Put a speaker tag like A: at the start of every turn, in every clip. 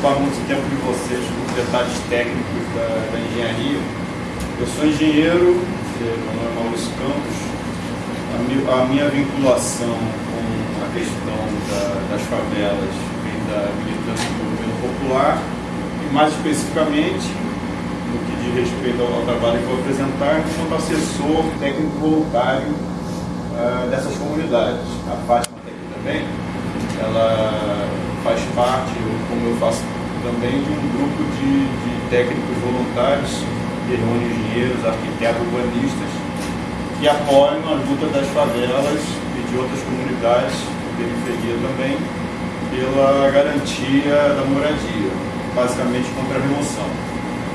A: ocupar muito tempo de vocês com detalhes técnicos da, da engenharia. Eu sou engenheiro, meu nome é Maurício Campos. A, mi, a minha vinculação com a questão da, das favelas vem da militância do movimento popular e mais especificamente no que diz respeito ao, ao trabalho que vou apresentar, enquanto assessor técnico voluntário uh, dessas comunidades. A Fátima está aqui também, ela eu faço também, de um grupo de, de técnicos voluntários, que reúne engenheiros, arquitetos, urbanistas, que apoiam a luta das favelas e de outras comunidades de periferia também, pela garantia da moradia, basicamente contra a remoção.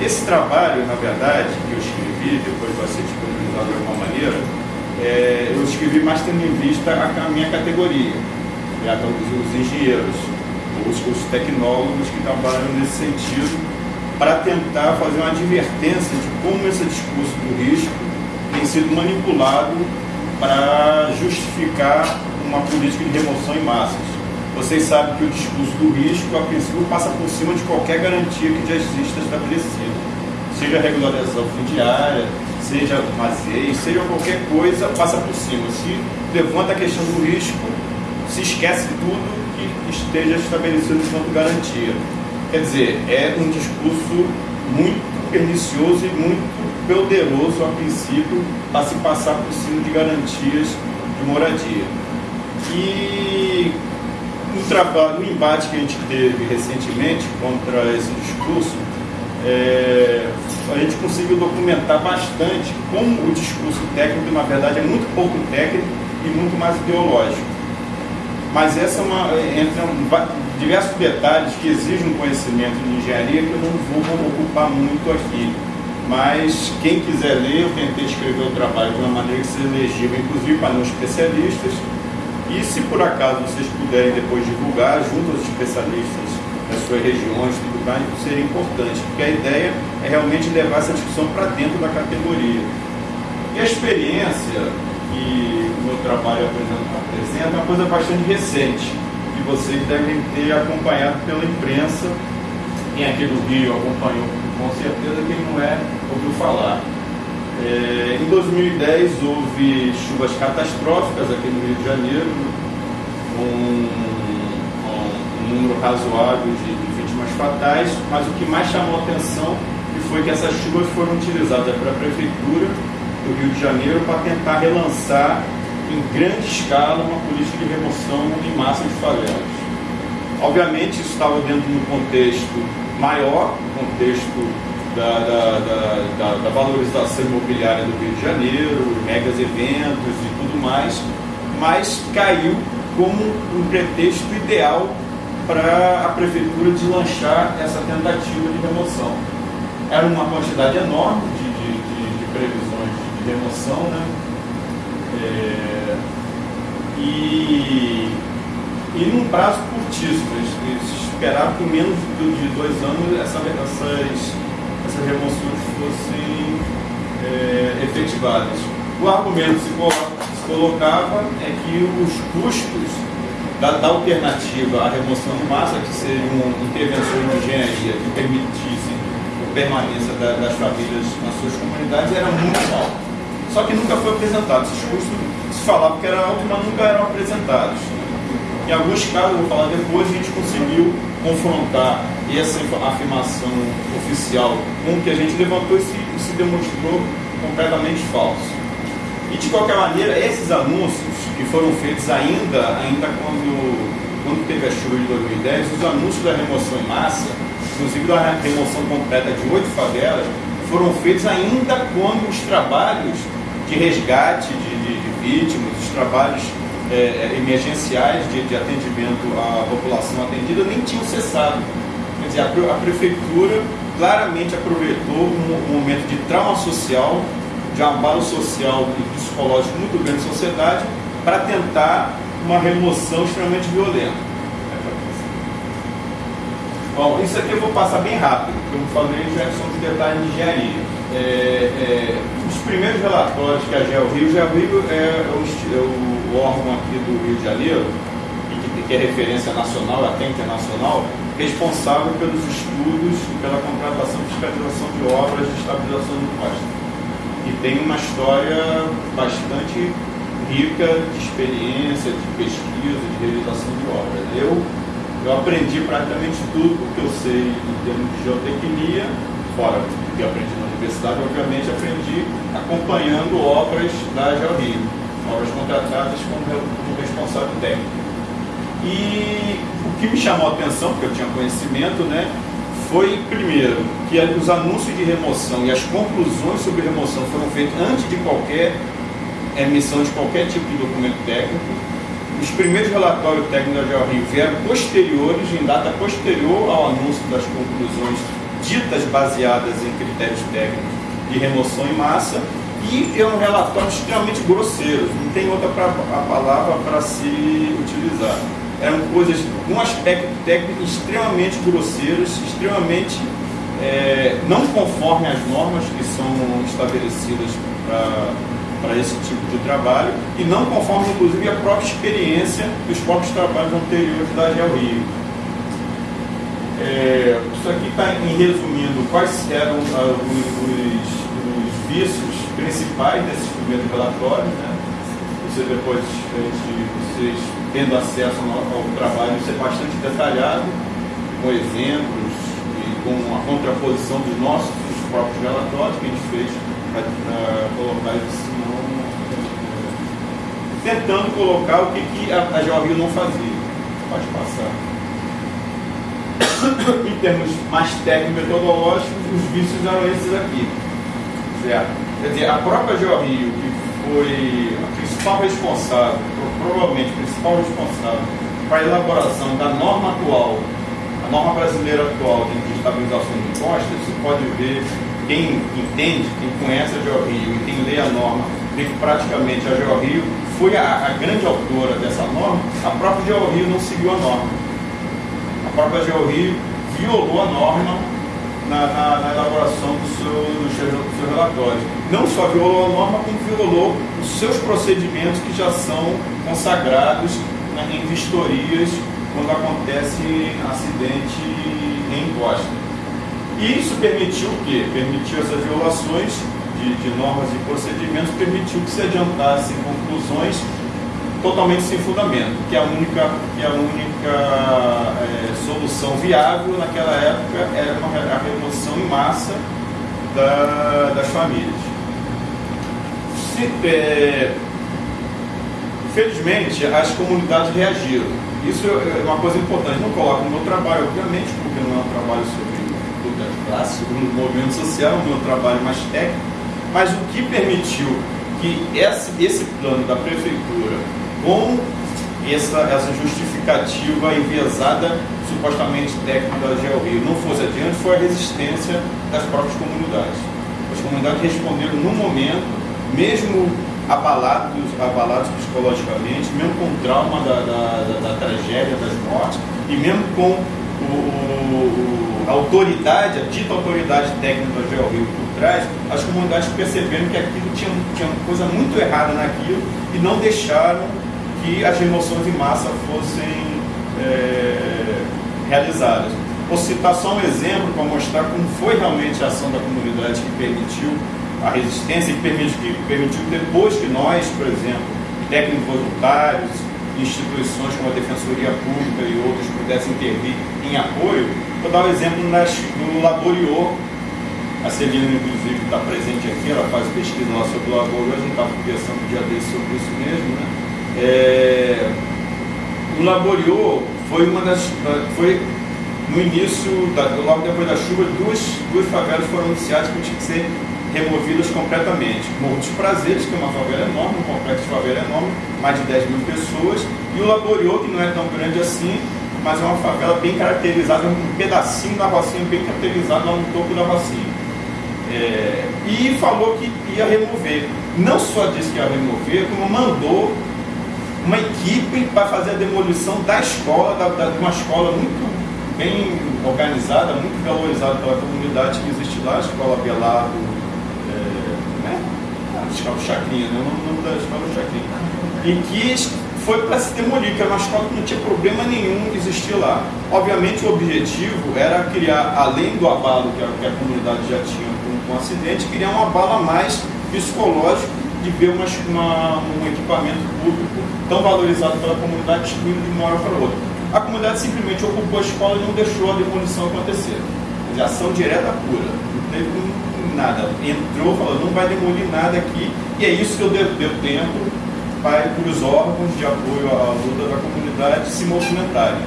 A: Esse trabalho, na verdade, que eu escrevi, depois vai ser disponibilizado de alguma maneira, é, eu escrevi mais tendo em vista a, a minha categoria, né, os, os engenheiros, os, os tecnólogos que trabalham nesse sentido, para tentar fazer uma advertência de como esse discurso do risco tem sido manipulado para justificar uma política de remoção em massas. Vocês sabem que o discurso do risco, a princípio, passa por cima de qualquer garantia que já exista estabelecida. Seja regularização fundiária, seja maseio, seja qualquer coisa, passa por cima. Se levanta a questão do risco, se esquece tudo que esteja estabelecido enquanto garantia. Quer dizer, é um discurso muito pernicioso e muito poderoso a princípio para se passar por cima de garantias de moradia. E no trabalho, no embate que a gente teve recentemente contra esse discurso, é, a gente conseguiu documentar bastante como o discurso técnico, na verdade, é muito pouco técnico e muito mais ideológico. Mas essa é uma, entra diversos detalhes que exigem um conhecimento de engenharia que eu não vou ocupar muito aqui. Mas quem quiser ler, eu tentei escrever o trabalho de uma maneira que seja legível, inclusive para não especialistas, e se por acaso vocês puderem depois divulgar junto aos especialistas das suas regiões, tudo mais, seria importante, porque a ideia é realmente levar essa discussão para dentro da categoria. E a experiência que meu trabalho apresenta é uma coisa bastante recente, que vocês devem ter acompanhado pela imprensa. Quem aqui do Rio acompanhou com certeza, quem não é, ouviu falar. É, em 2010 houve chuvas catastróficas aqui no Rio de Janeiro, um, um, um número razoável de, de, vítimas fatais, mas o que mais chamou a atenção foi que essas chuvas foram utilizadas pela Prefeitura do Rio de Janeiro para tentar relançar em grande escala uma política de remoção em massa de favelas. Obviamente isso estava dentro de um contexto maior, contexto da, da, da, da, valorização imobiliária do Rio de Janeiro, megas eventos e tudo mais, mas caiu como um pretexto ideal para a prefeitura deslanchar essa tentativa de remoção. Era uma quantidade enorme de, de, de, de previsões de remoção, né? É, e, e num prazo curtíssimo, eles esperavam que em menos de dois anos essa, essas essas remoções fossem é, efetivadas. O argumento se, se colocava é que os custos da, da, alternativa à remoção de massa, que seriam intervenções de engenharia que permitissem a permanência da, das famílias nas suas comunidades, era muito alto. Só que nunca foi apresentado. Esses custos se falava que era alto, mas nunca eram apresentados. Em alguns casos, vou falar depois, a gente conseguiu confrontar essa afirmação oficial com o que a gente levantou e se, se demonstrou completamente falso. E de qualquer maneira, esses anúncios que foram feitos ainda, ainda quando, quando teve a chuva de 2010, os anúncios da remoção em massa, inclusive da remoção completa de oito favelas, foram feitos ainda quando os trabalhos de resgate de, de, de vítimas, os trabalhos é, é, emergenciais de, de, atendimento à população atendida nem tinham cessado. Quer dizer, a, a prefeitura claramente aproveitou um, um, momento de trauma social, de abalo social e psicológico muito grande na sociedade, para tentar uma remoção extremamente violenta. Bom, isso aqui eu vou passar bem rápido, porque eu falei já são os detalhes de engenharia. É, é, os primeiros relatórios que a GeoRio, GeoRio é, é, é o órgão aqui do Rio de Janeiro, que, que é referência nacional, até internacional, responsável pelos estudos e pela contratação e fiscalização de obras de estabilização do costa. E tem uma história bastante rica de experiência, de pesquisa, de realização de obras. Eu, eu aprendi praticamente tudo o que eu sei em termos de geotecnia, fora o que aprendi na universidade, obviamente aprendi acompanhando obras da GeoRio, obras contratadas como, responsável técnico. E o que me chamou a atenção, porque eu tinha conhecimento, né, foi, primeiro, que os anúncios de remoção e as conclusões sobre remoção foram feitos antes de qualquer emissão de qualquer tipo de documento técnico. Os primeiros relatórios técnicos da GeoRio vieram posteriores, em data posterior ao anúncio das conclusões ditas baseadas em critérios técnicos de remoção em massa, e é um relatório extremamente grosseiro, não tem outra pra, palavra para se utilizar eram coisas com aspecto técnico extremamente grosseiras, extremamente é, não conforme às normas que são estabelecidas para esse tipo de trabalho e não conforme, inclusive, a própria experiência dos próprios trabalhos anteriores da Geo Rio. É, isso aqui está em resumindo quais eram uh, os, os, os, vícios principais desses primeiros relatórios. Né? Você depois, vocês tendo acesso ao, ao trabalho, isso é bastante detalhado, com exemplos e com a contraposição dos nossos dos próprios relatórios que a gente fez para colocar isso tentando colocar o que, que a, a Georgia não fazia. Pode passar. Em termos mais técnicos metodológicos, os vícios eram esses aqui. Certo? Quer dizer, a própria Georgia, que foi a principal responsável provavelmente o principal responsável para a elaboração da norma atual, a norma brasileira atual de estabilização de impostos, você pode ver, quem entende, quem conhece a GeoRio e quem lê a norma, vê que praticamente a GeoRio foi a, a, grande autora dessa norma, a própria GeoRio não seguiu a norma. Própria GeoRio violou a norma na, na, na elaboração do seu, do seu, do seu relatório. Não só violou a norma, como violou os seus procedimentos que já são consagrados né, em vistorias quando acontece acidente em encosta. E isso permitiu o quê? Permitiu essas violações de, de normas e procedimentos, permitiu que se adiantassem conclusões totalmente sem fundamento, que a única, que a única é, solução viável naquela época era uma, a remoção em massa da, das famílias. Se, é, felizmente, as comunidades reagiram. Isso é uma coisa importante. Não coloco no meu trabalho, obviamente, porque não é um trabalho sobre luta de classe, sobre o movimento social, é um meu trabalho mais técnico, mas o que permitiu que esse, esse plano da prefeitura com essa, essa justificativa enviesada, supostamente técnica da GeoRio, não fosse adiante, foi a resistência das próprias comunidades. As comunidades responderam no momento, mesmo abalados, abalados psicologicamente, mesmo com o trauma da, da, da, da tragédia, das mortes, e mesmo com o, o, a autoridade, a dita autoridade técnica da GeoRio por trás, as comunidades perceberam que aquilo tinha, tinha coisa muito errada naquilo e não deixaram que as remoções em massa fossem é, realizadas. Vou citar só um exemplo para mostrar como foi realmente a ação da comunidade que permitiu a resistência e permitiu, que permitiu depois que nós, por exemplo, técnicos voluntários, instituições como a Defensoria Pública e outros pudessem intervir em apoio. Vou dar um exemplo nas, no Laboriô. A Celina, inclusive, está presente aqui, ela faz pesquisa lá sobre o Laboriô, a gente estava conversando um dia desse sobre isso mesmo, né? É, o Laboriô foi uma das. Foi no início, da, logo depois da chuva, duas, duas favelas foram anunciadas que tinham que ser removidas completamente. Morro Prazeres, que é uma favela enorme, um complexo de favela enorme, mais de 10 mil pessoas, e o Laboriô, que não é tão grande assim, mas é uma favela bem caracterizada, um pedacinho da Rocinha bem caracterizado lá no topo da Rocinha. É, e falou que ia remover. Não só disse que ia remover, como mandou uma equipe para fazer a demolição da escola, da, da, de uma escola muito bem organizada, muito valorizada pela comunidade que existe lá, a Escola Belado, é, né? a Escola Chacrinha, né? o nome da Escola Chacrinha, e que foi para se demolir, que era uma escola que não tinha problema nenhum existir lá. Obviamente o objetivo era criar, além do abalo que a, que a comunidade já tinha com, com o acidente, criar um abalo mais psicológico de ver uma, uma, um equipamento público tão valorizado pela comunidade destruindo de uma hora para outra. A comunidade simplesmente ocupou a escola e não deixou a demolição acontecer. De ação direta pura. Não teve nada. Entrou, falou, não vai demolir nada aqui. E é isso que eu deu, deu tempo para os órgãos de apoio à luta da comunidade se movimentarem.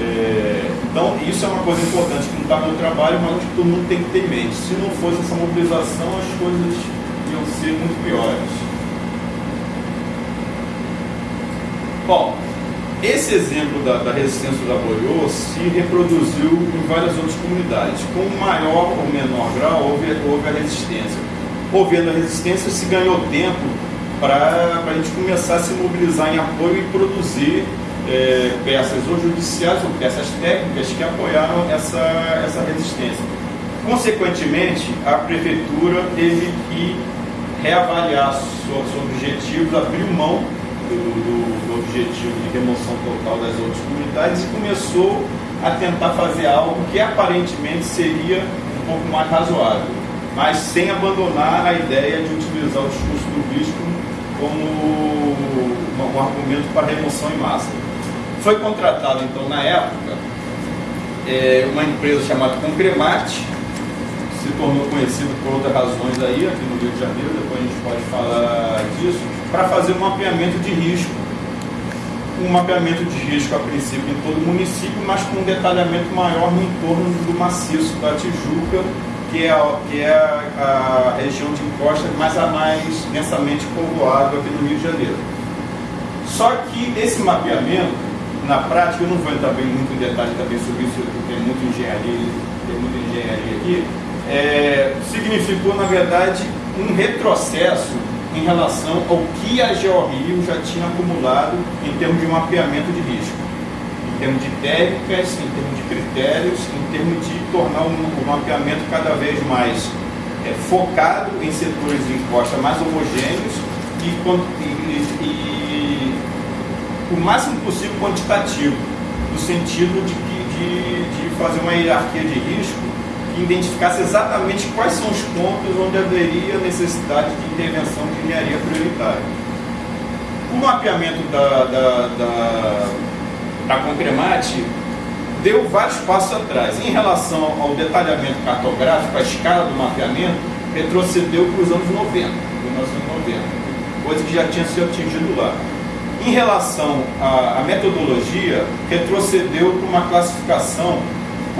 A: É, então, isso é uma coisa importante que não está no trabalho, mas que todo mundo tem que ter em mente. Se não fosse essa mobilização, as coisas iam ser muito piores. Bom, esse exemplo da, da resistência do Laboriô se reproduziu em várias outras comunidades. Com maior ou menor grau, houve, houve a resistência. Havendo a resistência, se ganhou tempo para a gente começar a se mobilizar em apoio e produzir é, peças ou judiciais ou peças técnicas que apoiaram essa, essa resistência. Consequentemente, a prefeitura teve que reavaliar seus objetivos, abriu mão do, do, do, objetivo de remoção total das outras comunidades e começou a tentar fazer algo que aparentemente seria um pouco mais razoável, mas sem abandonar a ideia de utilizar o discurso do risco como um, um argumento para remoção em massa. Foi contratado, então, na época, é, uma empresa chamada Concremate, se tornou conhecida por outras razões aí, aqui no Rio de Janeiro, depois a gente pode falar disso, para fazer um mapeamento de risco. Um mapeamento de risco, a princípio, em todo o município, mas com um detalhamento maior no entorno do maciço da Tijuca que é, a, que é a, a região de encosta mais a mais densamente povoada aqui no Rio de Janeiro. Só que esse mapeamento, na prática, eu não vou entrar bem muito em detalhe também sobre isso, porque tem muita engenharia, tem muita engenharia aqui, é, significou, na verdade, um retrocesso em relação ao que a GeoRio já tinha acumulado em termos de mapeamento de risco. Termos de técnicas, em termos de critérios, em termos de tornar o, o mapeamento cada vez mais é, focado em setores de encosta mais homogêneos e, e, e, o máximo possível quantitativo, no sentido de, de, de fazer uma hierarquia de risco que identificasse exatamente quais são os pontos onde haveria necessidade de intervenção de engenharia prioritária. O mapeamento da, da, da a Concremate deu vários passos atrás. Em relação ao detalhamento cartográfico, a escala do mapeamento retrocedeu para os anos 90, 1990, coisa que já tinha sido atingido lá. Em relação à, à metodologia, retrocedeu para uma classificação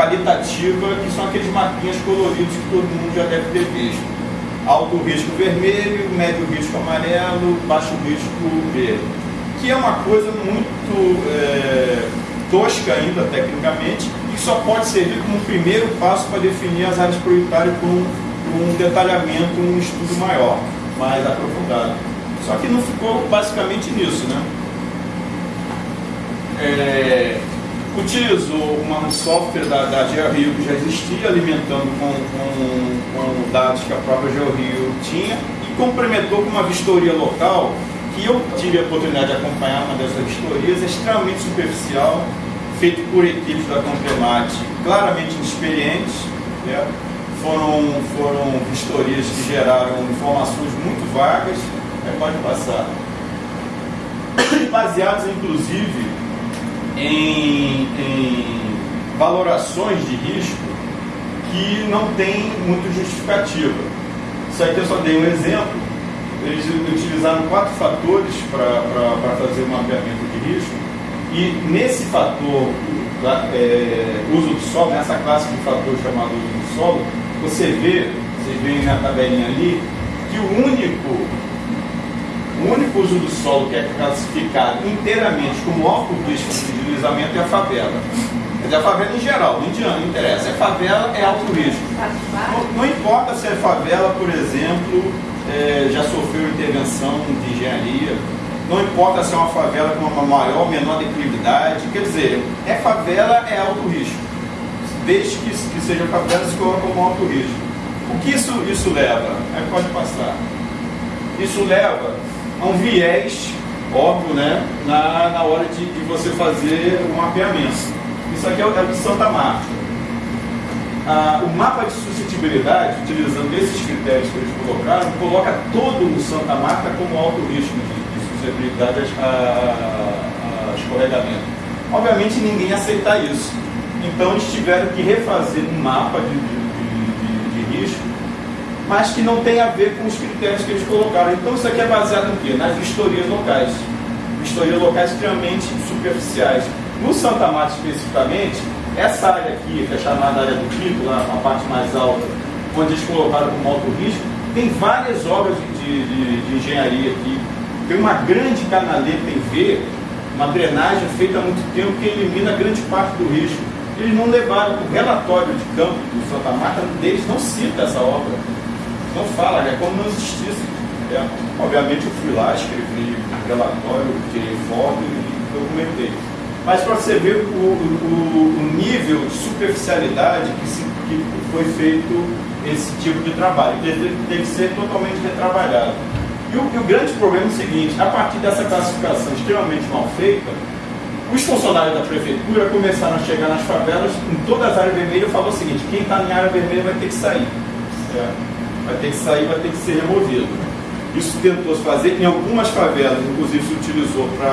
A: qualitativa, que são aqueles mapinhas coloridos que todo mundo já deve ter visto. Alto risco vermelho, médio risco amarelo, baixo risco verde que é uma coisa muito é, tosca ainda tecnicamente e só pode servir como primeiro passo para definir as áreas prioritárias com um, um detalhamento, um estudo maior, mais aprofundado. Só que não ficou basicamente nisso, né? É, utilizou uma, um software da, da GeoRio que já existia, alimentando com, com, com dados que a própria GeoRio tinha e complementou com uma vistoria local que eu tive a oportunidade de acompanhar uma dessas vistorias, extremamente superficial, feito por equipes da Concremate claramente inexperientes. Né? Foram, foram vistorias que geraram informações muito vagas, né? pode passar, baseadas inclusive em, em valorações de risco que não tem muito justificativa. Isso aqui eu só dei um exemplo, eles utilizaram quatro fatores para fazer o mapeamento de risco e nesse fator, é, uso do solo, nessa classe de fator chamado uso do solo, você vê, vocês veem na tabelinha ali, que o único, o único uso do solo que é classificado inteiramente como risco de deslizamento é a favela. Quer dizer, a favela em geral, não interessa, é favela, é alto risco. Não, não importa se é favela, por exemplo, é, já sofreu intervenção de engenharia, não importa se é uma favela com uma maior ou menor declividade, quer dizer, é favela, é alto risco. Desde que, que seja favela, se coloca como alto risco. O que isso, isso leva? Aí pode passar. Isso leva a um viés óbvio, né, na, na hora de, de você fazer o mapeamento. Isso aqui é o, é de Santa Marta. Ah, o mapa de suscetibilidade, utilizando esses critérios que eles colocaram, coloca todo o Santa Marta como alto risco de, de suscetibilidade a, a, a escorregamento. Obviamente ninguém aceita isso. Então eles tiveram que refazer um mapa de, de, mas que não tem a ver com os critérios que eles colocaram. Então isso aqui é baseado no quê? Nas vistorias locais. Vistorias locais extremamente superficiais. No Santa Marta especificamente, essa área aqui, que é chamada área do pico, lá a parte mais alta, onde eles colocaram como alto risco, tem várias obras de, de, de engenharia aqui. Tem uma grande canaleta em V, uma drenagem feita há muito tempo que elimina grande parte do risco. Eles não levaram o relatório de campo do Santa Marta, deles não cita essa obra. Não fala, é como não existisse. É, obviamente eu fui lá, escrevi o relatório, tirei foto e documentei. Mas para você ver o, o, o, nível de superficialidade que, se, que foi feito esse tipo de trabalho, ele tem que ser totalmente retrabalhado. E o, e o, grande problema é o seguinte: a partir dessa classificação extremamente mal feita, os funcionários da prefeitura começaram a chegar nas favelas, em todas as áreas vermelhas, e falou o seguinte: quem está em área vermelha vai ter que sair. É, vai ter que sair, vai ter que ser removido. Isso tentou se fazer em algumas favelas, inclusive se utilizou para